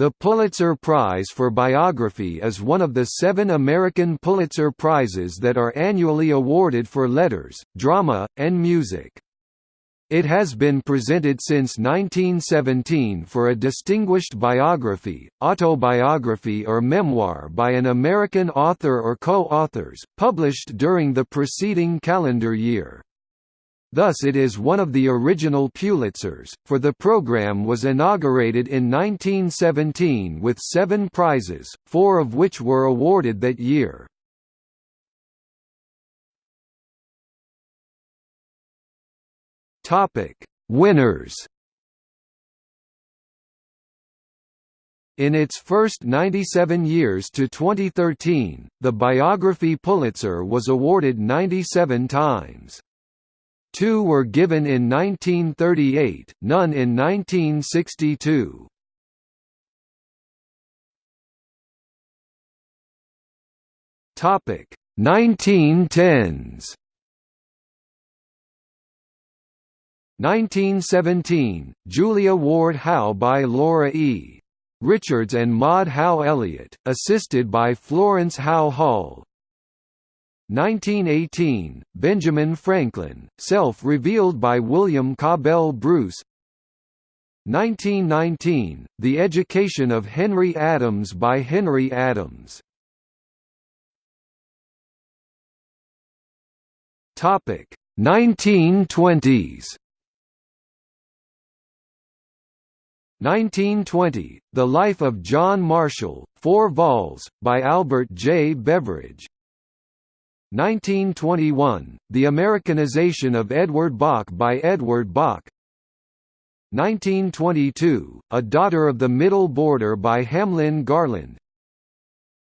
The Pulitzer Prize for Biography is one of the seven American Pulitzer Prizes that are annually awarded for letters, drama, and music. It has been presented since 1917 for a distinguished biography, autobiography or memoir by an American author or co-authors, published during the preceding calendar year. Thus it is one of the original Pulitzers, for the program was inaugurated in 1917 with seven prizes, four of which were awarded that year. Winners In its first 97 years to 2013, the Biography Pulitzer was awarded 97 times. Two were given in 1938, none in 1962. Topic 1910s 1917, Julia Ward Howe by Laura E. Richards and Maud Howe Elliott, assisted by Florence Howe Hall, 1918, Benjamin Franklin, self-revealed by William Cabell Bruce. 1919, The Education of Henry Adams by Henry Adams. Topic 1920s 1920, The Life of John Marshall, 4 vols, by Albert J. Beveridge 1921, The Americanization of Edward Bok by Edward Bok 1922, A Daughter of the Middle Border by Hamlin Garland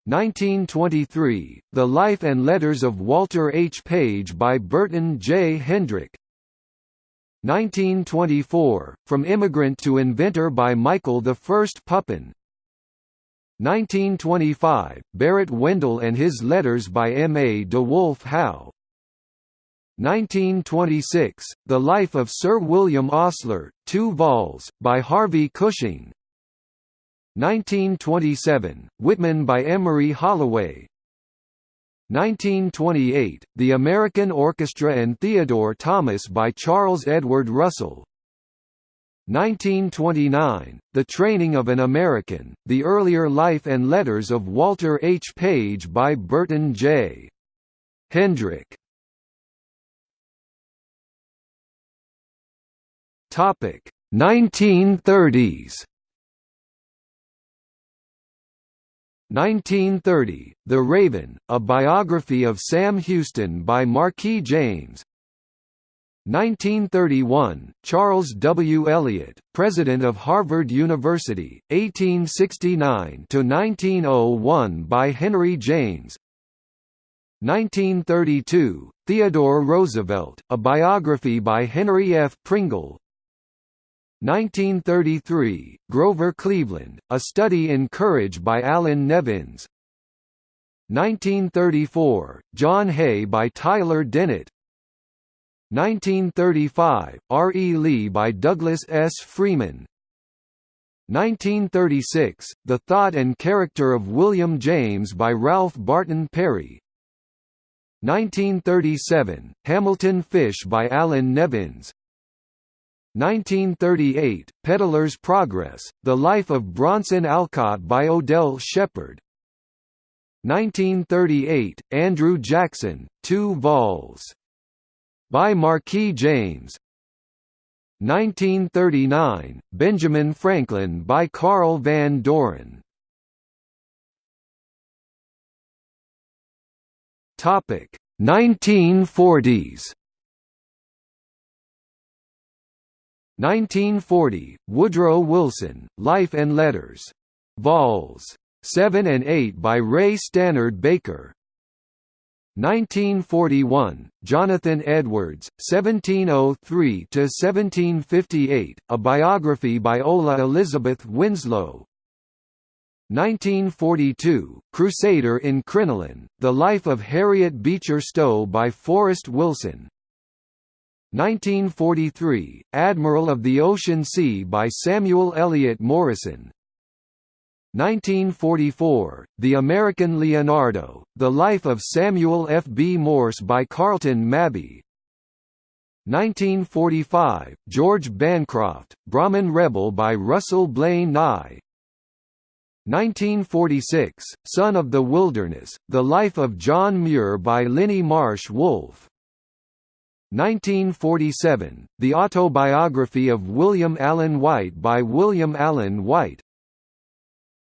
1923, The Life and Letters of Walter H. Page by Burton J. Hendrick 1924, From Immigrant to Inventor by Michael I Pupin 1925, Barrett Wendell and His Letters by M. A. DeWolfe Howe 1926, The Life of Sir William Osler, 2 vols, by Harvey Cushing 1927, Whitman by Emery Holloway 1928, The American Orchestra and Theodore Thomas by Charles Edward Russell 1929, The Training of an American, The Earlier Life and Letters of Walter H. Page by Burton J. Hendrick. Topic 1930s 1930, The Raven, a biography of Sam Houston by Marquis James 1931, Charles W. Eliot, President of Harvard University, 1869–1901 by Henry James 1932, Theodore Roosevelt, a biography by Henry F. Pringle 1933, Grover Cleveland, A Study in Courage by Allan Nevins 1934, John Hay by Tyler Dennett 1935, R. E. Lee by Douglas S. Freeman 1936, The Thought and Character of William James by Ralph Barton Perry 1937, Hamilton Fish by Allan Nevins 1938, Peddler's Progress, The Life of Bronson Alcott by Odell Shepard 1938, Andrew Jackson, 2 vols by Marquis James 1939, Benjamin Franklin by Carl Van Doren Topic 1940s 1940, Woodrow Wilson, Life and Letters. Vols. 7 and 8 by Ray Stannard Baker 1941, Jonathan Edwards, 1703–1758, a biography by Ola Elizabeth Winslow. 1942, Crusader in Crinoline, The Life of Harriet Beecher Stowe by Forrest Wilson. 1943, Admiral of the Ocean Sea by Samuel Eliot Morison 1944, The American Leonardo, The Life of Samuel F. B. Morse by Carleton Mabee 1945, George Bancroft, Brahmin Rebel by Russell Blaine Nye 1946, Son of the Wilderness, The Life of John Muir by Linnie Marsh Wolfe 1947, The Autobiography of William Allen White by William Allen White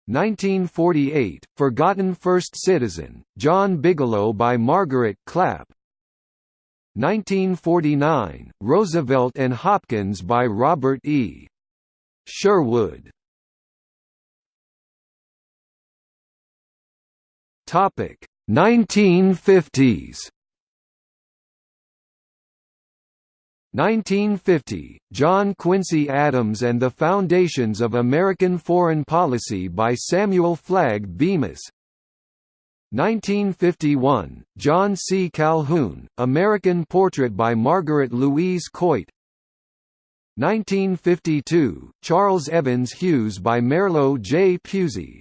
1948, Forgotten First Citizen, John Bigelow by Margaret Clapp. 1949, Roosevelt and Hopkins by Robert E. Sherwood. Topic 1950s 1950, John Quincy Adams and the Foundations of American Foreign Policy by Samuel Flagg Bemis 1951, John C. Calhoun, American Portrait by Margaret Louise Coit 1952, Charles Evans Hughes by Merlo J. Pusey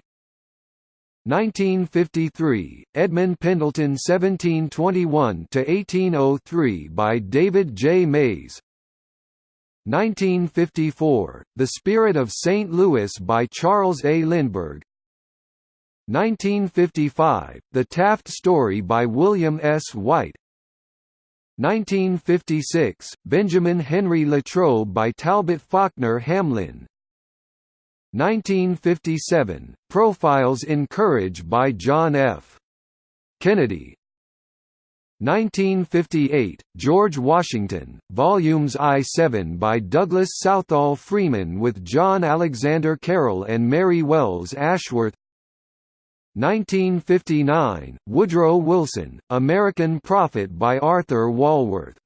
1953, Edmund Pendleton 1721–1803 by David J. Mays 1954, The Spirit of St. Louis by Charles A. Lindbergh 1955, The Taft Story by William S. White 1956, Benjamin Henry Latrobe by Talbot Faulkner Hamlin 1957, Profiles in Courage by John F. Kennedy. 1958, George Washington, Volumes I-7 by Douglas Southall Freeman with John Alexander Carroll and Mary Wells Ashworth. 1959, Woodrow Wilson, American Prophet by Arthur Walworth.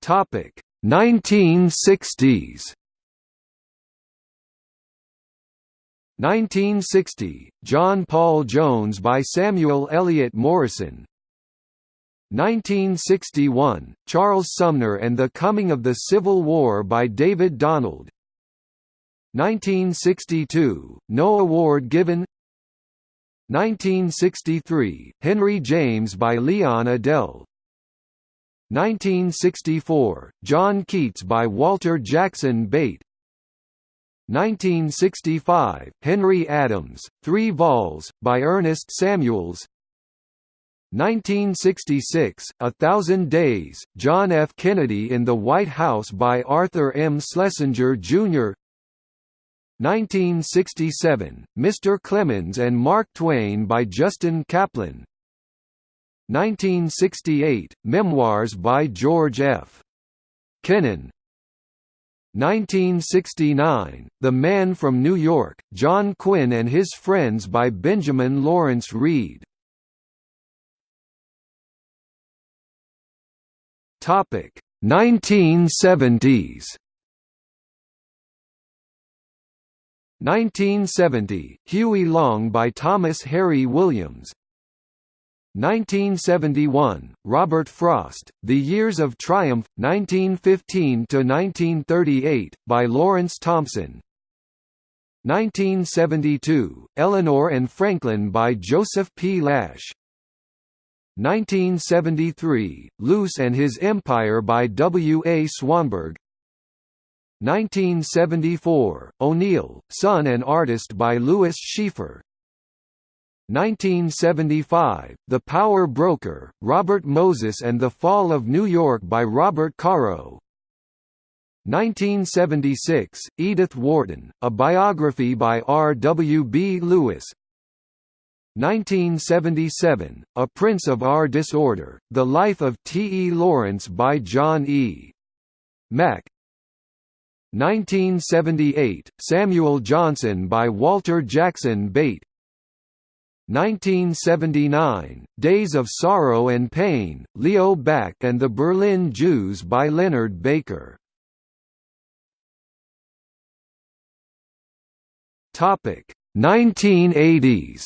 Topic 1960s 1960, John Paul Jones by Samuel Eliot Morison. 1961, Charles Sumner and the Coming of the Civil War by David Donald. 1962, No Award given. 1963, Henry James by Leon Edel 1964, John Keats by Walter Jackson Bate 1965, Henry Adams, Three Vols, by Ernest Samuels 1966, A Thousand Days, John F. Kennedy in the White House by Arthur M. Schlesinger, Jr. 1967, Mr. Clemens and Mark Twain by Justin Kaplan 1968, Memoirs by George F. Kennan 1969, The Man from New York, John Quinn and His Friends by Benjamin Lawrence Reid. Topic 1970s 1970, Huey Long by Thomas Harry Williams 1971, Robert Frost, The Years of Triumph, 1915–1938, by Lawrance Thompson 1972, Eleanor and Franklin by Joseph P. Lash 1973, Luce and His Empire by W. A. Swanberg 1974, O'Neill, Son and Artist by Louis Sheaffer 1975, The Power Broker, Robert Moses and the Fall of New York by Robert Caro 1976, Edith Wharton, A Biography by R. W. B. Lewis 1977, A Prince of Our Disorder, The Life of T. E. Lawrence by John E. Mack 1978, Samuel Johnson by Walter Jackson Bate 1979, Days of Sorrow and Pain, Leo Baeck and the Berlin Jews by Leonard Baker. Topic 1980s.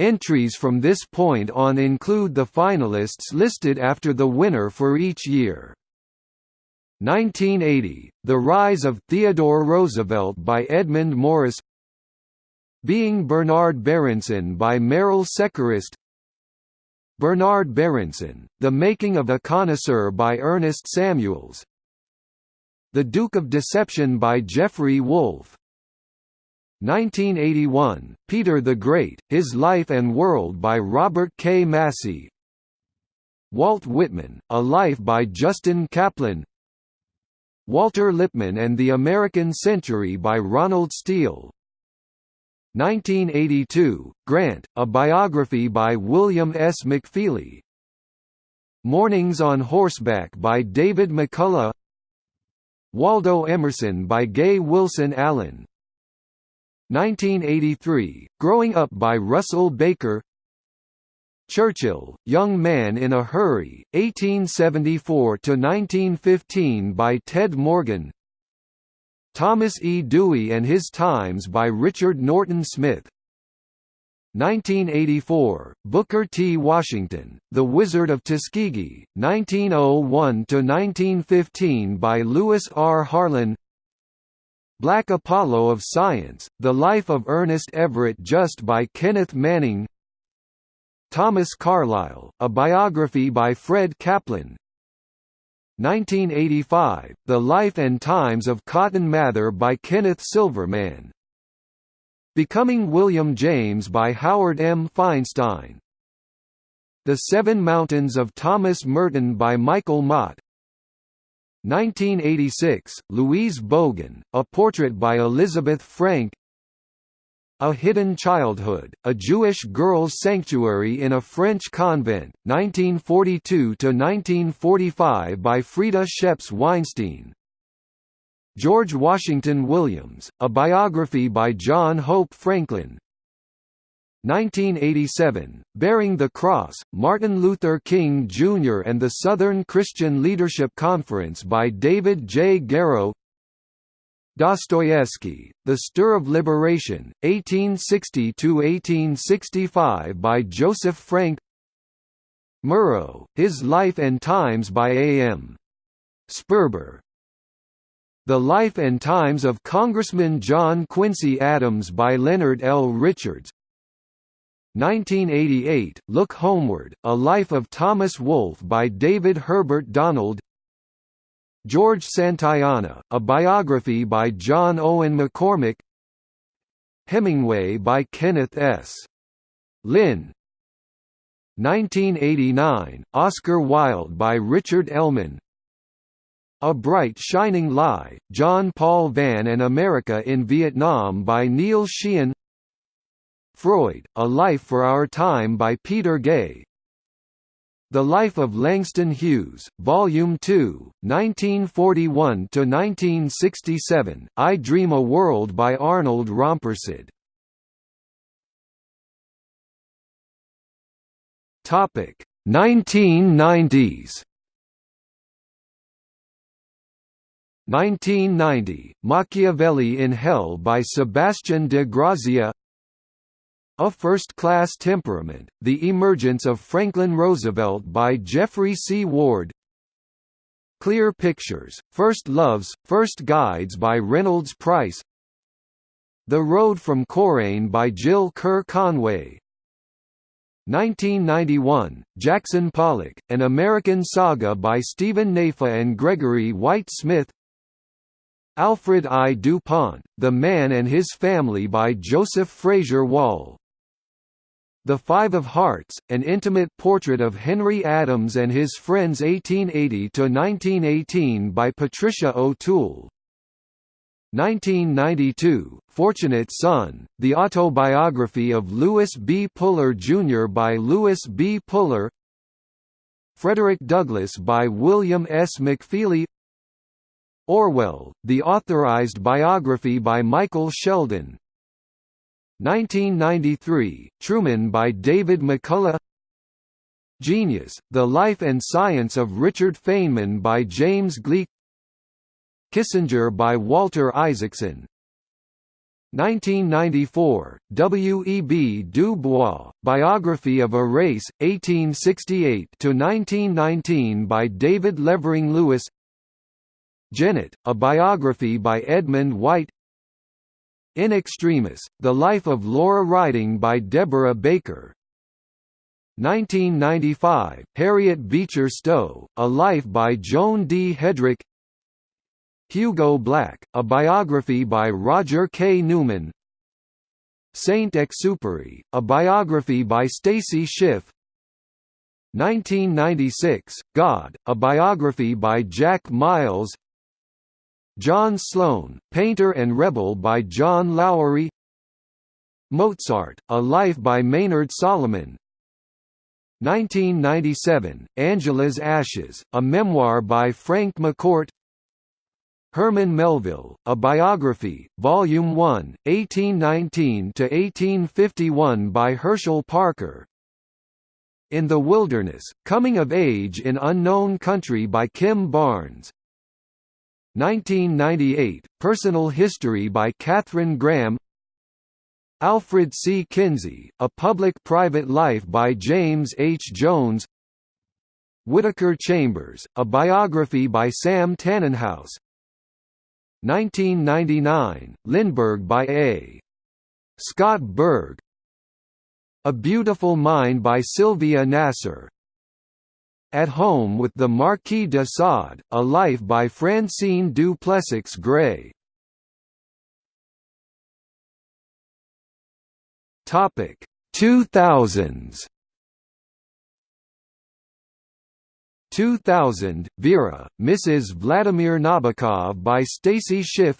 Entries from this point on include the finalists listed after the winner for each year. 1980, The Rise of Theodore Roosevelt by Edmund Morris Being Bernard Berenson by Meryle Secrest Bernard Berenson, The Making of a Connoisseur by Ernest Samuels. The Duke of Deception by Geoffrey Wolff 1981, Peter the Great, His Life and World by Robert K. Massie Walt Whitman, A Life by Justin Kaplan. Walter Lippmann and the American Century by Ronald Steel 1982, Grant, a biography by William S. McFeely. Mornings on Horseback by David McCullough. Waldo Emerson by Gay Wilson Allen. 1983, Growing Up by Russell Baker. Churchill, Young Man in a Hurry, 1874–1915 by Ted Morgan Thomas E. Dewey and His Times by Richard Norton Smith 1984, Booker T. Washington, The Wizard of Tuskegee, 1901–1915 by Louis R. Harlan Black Apollo of Science, The Life of Ernest Everett Just by Kenneth Manning Thomas Carlyle, A Biography by Fred Kaplan 1985, The Life and Times of Cotton Mather by Kenneth Silverman. Becoming William James by Howard M. Feinstein. The Seven Mountains of Thomas Merton by Michael Mott. 1986, Louise Bogan, A Portrait by Elizabeth Frank A Hidden Childhood, A Jewish Girls' Sanctuary in a French Convent, 1942–1945 by Frieda Scheps Weinstein George Washington Williams, A Biography by John Hope Franklin 1987, Bearing the Cross, Martin Luther King Jr. and the Southern Christian Leadership Conference by David J. Garrow Dostoevsky, The Stir of Liberation, 1860–1865 by Joseph Frank Murrow, His Life and Times by A. M. Sperber The Life and Times of Congressman John Quincy Adams by Leonard L. Richards 1988, Look Homeward, A Life of Thomas Wolfe by David Herbert Donald George Santayana, A Biography by John Owen McCormick. Hemingway by Kenneth S. Lynn. 1989, Oscar Wilde by Richard Ellmann A Bright Shining Lie, John Paul Vann and America in Vietnam by Neil Sheehan. Freud, A Life for Our Time by Peter Gay The Life of Langston Hughes, Volume 2, 1941–1967, I Dream a World by Arnold Rampersad Topic 1990s 1990, Machiavelli in Hell by Sebastian de Grazia a First-Class Temperament, The Emergence of Franklin Roosevelt by Geoffrey C. Ward. Clear Pictures, First Loves, First Guides by Reynolds Price. The Road from Coorain by Jill Kerr Conway. 1991, Jackson Pollock, An American Saga by Stephen Naifeh and Gregory White Smith. Alfred I. DuPont, The Man and His Family by Joseph Fraser Wall the Five of Hearts, an intimate portrait of Henry Adams and his friends 1880–1918 by Patricia O'Toole. 1992, Fortunate Son, the autobiography of Lewis B. Puller Jr. by Lewis B. Puller Frederick Douglass by William S. McFeely Orwell, the authorized biography by Michael Shelden 1993, Truman by David McCullough Genius, The Life and Science of Richard Feynman by James Gleick Kissinger by Walter Isaacson 1994, W. E. B. Du Bois, Biography of a Race, 1868–1919 by David Levering Lewis Genet, a biography by Edmund White In Extremis, The Life of Laura Riding by Deborah Baker. 1995, Harriet Beecher Stowe, A Life by Joan D. Hedrick. Hugo Black, a biography by Roger K. Newman. Saint-Exupéry, a biography by Stacy Schiff. 1996, God, a biography by Jack Miles John Sloan, Painter and Rebel by John Loughery. Mozart, A Life by Maynard Solomon. 1997, Angela's Ashes, a memoir by Frank McCourt. Herman Melville, A Biography, Volume 1, 1819–1851 by Herschel Parker. In the Wilderness, Coming of Age in Unknown Country by Kim Barnes 1998, Personal History by Katharine Graham Alfred C. Kinsey, A Public-Private Life by James H. Jones Whitaker Chambers, A Biography by Sam Tanenhaus 1999, Lindbergh by A. Scott Berg A Beautiful Mind by Sylvia Nasar At Home with the Marquis de Sade, A Life by Francine du Plessix Gray. Topic. 2000s 2000, Vera, Mrs. Vladimir Nabokov by Stacy Schiff.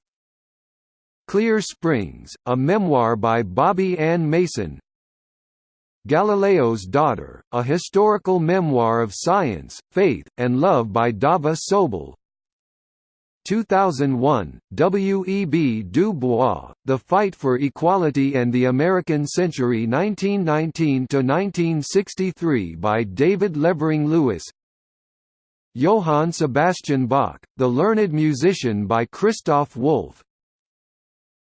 Clear Springs, a memoir by Bobbie Ann Mason Galileo's Daughter, a historical memoir of science, faith, and love by Dava Sobel 2001, W. E. B. Du Bois, The Fight for Equality and the American Century 1919–1963 by David Levering Lewis Johann Sebastian Bach, The Learned Musician by Christoph Wolff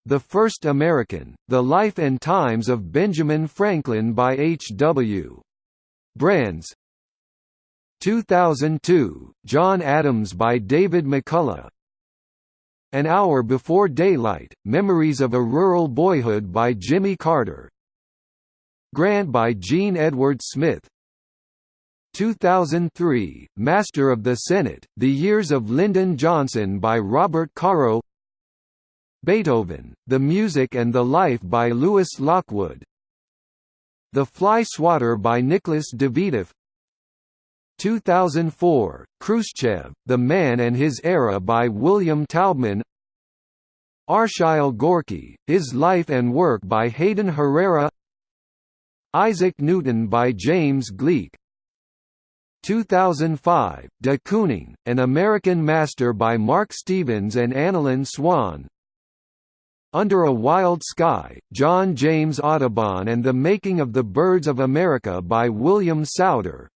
The First American, The Life and Times of Benjamin Franklin by H. W. Brands 2002, John Adams by David McCullough An Hour Before Daylight, Memories of a Rural Boyhood by Jimmy Carter Grant by Jean Edward Smith 2003, Master of the Senate, The Years of Lyndon Johnson by Robert Caro Beethoven, The Music and the Life by Lewis Lockwood. The Fly Swatter by Nicholas Dawidoff 2004, Khrushchev, The Man and His Era by William Taubman. Arshile Gorky, His Life and Work by Hayden Herrera. Isaac Newton by James Gleick. 2005, De Kooning, An American Master by Mark Stevens and Annalyn Swan Under a Wild Sky, John James Audubon and the Making of the Birds of America by William Souder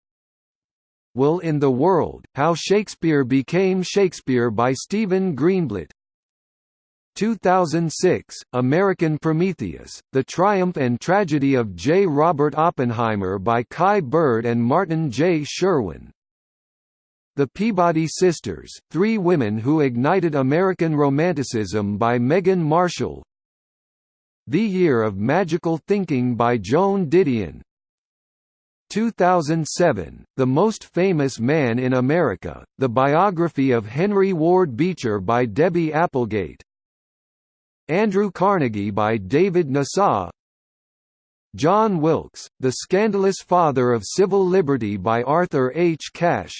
Will in the World, How Shakespeare Became Shakespeare by Stephen Greenblatt 2006, American Prometheus, The Triumph and Tragedy of J. Robert Oppenheimer by Kai Bird and Martin J. Sherwin The Peabody Sisters, Three Women Who Ignited American Romanticism by Megan Marshall The Year of Magical Thinking by Joan Didion. 2007, The Most Famous Man in America, The Biography of Henry Ward Beecher by Debbie Applegate. Andrew Carnegie by David Nasaw John Wilkes, The Scandalous Father of Civil Liberty by Arthur H. Cash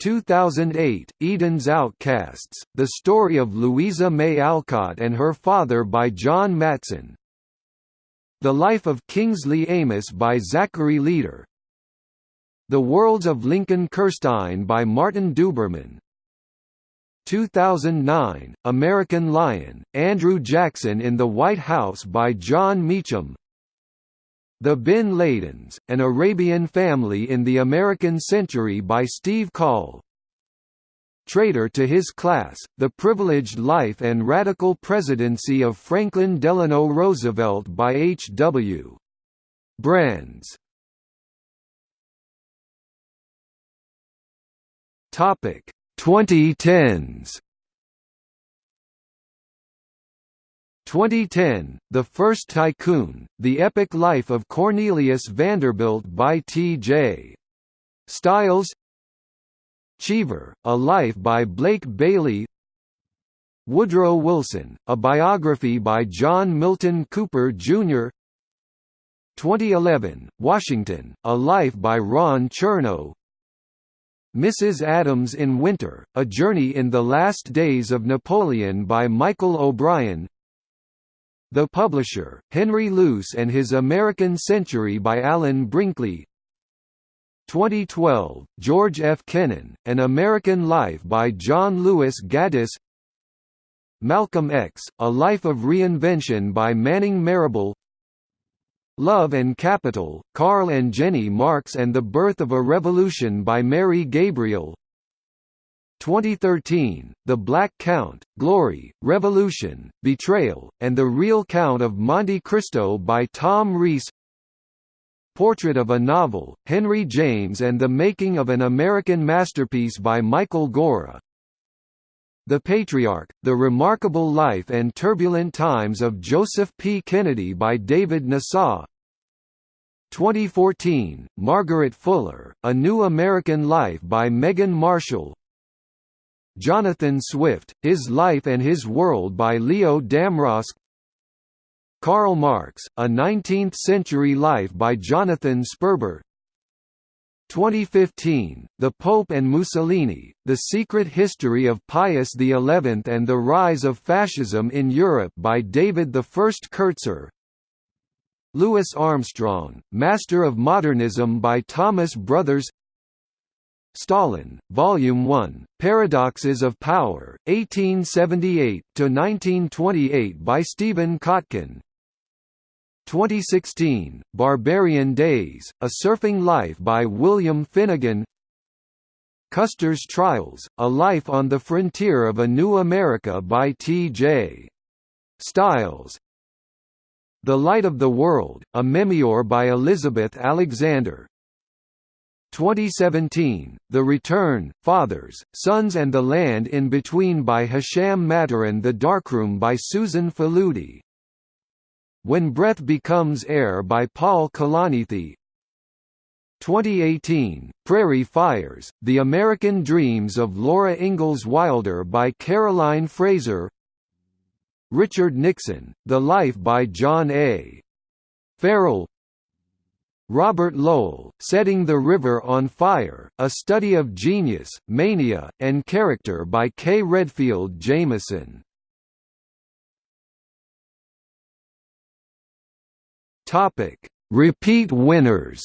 2008, Eden's Outcasts, The Story of Louisa May Alcott and Her Father by John Matteson. The Life of Kingsley Amis by Zachary Leader. The Worlds of Lincoln Kirstein by Martin Duberman. 2009, American Lion, Andrew Jackson in the White House by Jon Meacham The Bin Ladens, An Arabian Family in the American Century by Steve Coll Traitor to His Class, The Privileged Life and Radical Presidency of Franklin Delano Roosevelt by H. W. Brands Topic 2010s 2010, The First Tycoon, The Epic Life of Cornelius Vanderbilt by T.J. Stiles Cheever, A Life by Blake Bailey Woodrow Wilson, A Biography by John Milton Cooper, Jr. 2011, Washington, A Life by Ron Chernow Mrs. Adams in Winter, A Journey in the Last Days of Napoleon by Michael O'Brien the Publisher, Henry Luce and His American Century by Alan Brinkley. 2012, George F. Kennan, An American Life by John Lewis Gaddis. Malcolm X, A Life of Reinvention by Manning Marable Love and Capital, Karl and Jenny Marx and the Birth of a Revolution by Mary Gabriel 2013, The Black Count, Glory, Revolution, Betrayal, and the Real Count of Monte Cristo by Tom Reiss. Portrait of a Novel, Henry James and the Making of an American Masterpiece by Michael Gorra. The Patriarch, The Remarkable Life and Turbulent Times of Joseph P. Kennedy by David Nasaw 2014, Margaret Fuller, A New American Life by Megan Marshall Jonathan Swift, His Life and His World by Leo Damrosch. Karl Marx, A Nineteenth-Century Life by Jonathan Sperber. 2015, The Pope and Mussolini, The Secret History of Pius XI and the Rise of Fascism in Europe by David I Kertzer Louis Armstrong, Master of Modernism by Thomas Brothers Stalin, Volume 1, Paradoxes of Power, 1878–1928 by Stephen Kotkin. 2016, Barbarian Days, A Surfing Life by William Finnegan. Custer's Trials, A Life on the Frontier of a New America by T.J. Stiles. The Light of the World, a memoir by Elizabeth Alexander 2017, The Return, Fathers, Sons and the Land in Between by Hisham Mataran The Darkroom by Susan Faludi. When Breath Becomes Air by Paul Kalanithi. 2018, Prairie Fires, The American Dreams of Laura Ingalls Wilder by Caroline Fraser. Richard Nixon, The Life by John A. Farrell Robert Lowell, Setting the River on Fire, A Study of Genius, Mania, and Character by K. Redfield Jamison. Repeat winners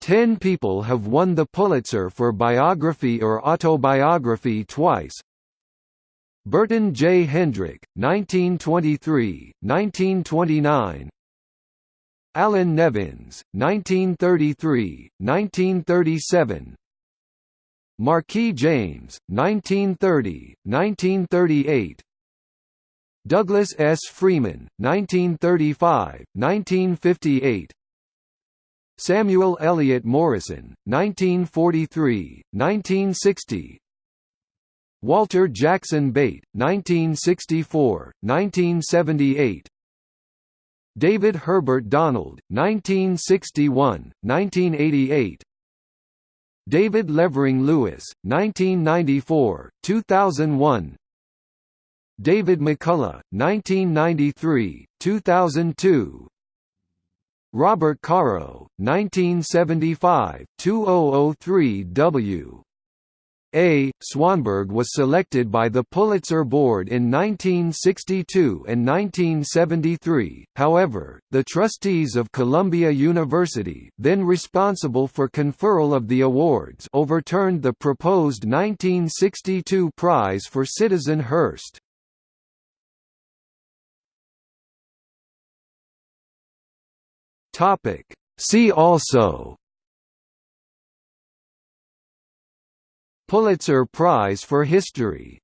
Ten people have won the Pulitzer for biography or autobiography twice, Burton J. Hendrick, 1923, 1929 Allan Nevins, 1933, 1937 Marquis James, 1930, 1938 Douglas S. Freeman, 1935, 1958 Samuel Eliot Morison, 1943, 1960 Walter Jackson Bate, 1964, 1978 David Herbert Donald, 1961, 1988 David Levering Lewis, 1994, 2001 David McCullough, 1993, 2002 Robert Caro, 1975, 2003 W. A. Swanberg was selected by the Pulitzer Board in 1962 and 1973, however, the trustees of Columbia University then responsible for conferral of the awards overturned the proposed 1962 prize for Citizen Hearst. See also Pulitzer Prize for History